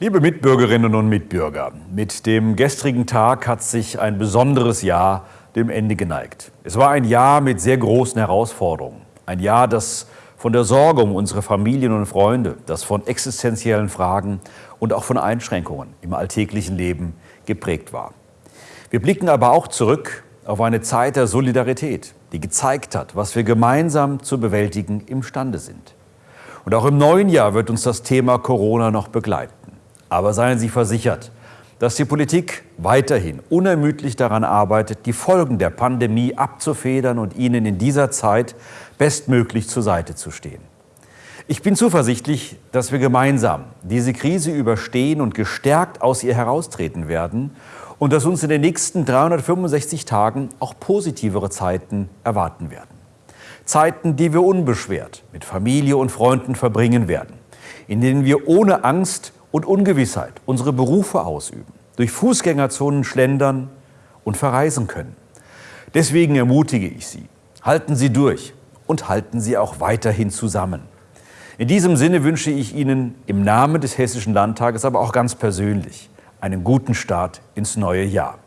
Liebe Mitbürgerinnen und Mitbürger, mit dem gestrigen Tag hat sich ein besonderes Jahr dem Ende geneigt. Es war ein Jahr mit sehr großen Herausforderungen. Ein Jahr, das von der Sorge um unsere Familien und Freunde, das von existenziellen Fragen und auch von Einschränkungen im alltäglichen Leben geprägt war. Wir blicken aber auch zurück auf eine Zeit der Solidarität, die gezeigt hat, was wir gemeinsam zu bewältigen imstande sind. Und auch im neuen Jahr wird uns das Thema Corona noch begleiten. Aber seien Sie versichert, dass die Politik weiterhin unermüdlich daran arbeitet, die Folgen der Pandemie abzufedern und Ihnen in dieser Zeit bestmöglich zur Seite zu stehen. Ich bin zuversichtlich, dass wir gemeinsam diese Krise überstehen und gestärkt aus ihr heraustreten werden und dass uns in den nächsten 365 Tagen auch positivere Zeiten erwarten werden. Zeiten, die wir unbeschwert mit Familie und Freunden verbringen werden, in denen wir ohne Angst und Ungewissheit unsere Berufe ausüben, durch Fußgängerzonen schlendern und verreisen können. Deswegen ermutige ich Sie, halten Sie durch und halten Sie auch weiterhin zusammen. In diesem Sinne wünsche ich Ihnen im Namen des Hessischen Landtages, aber auch ganz persönlich, einen guten Start ins neue Jahr.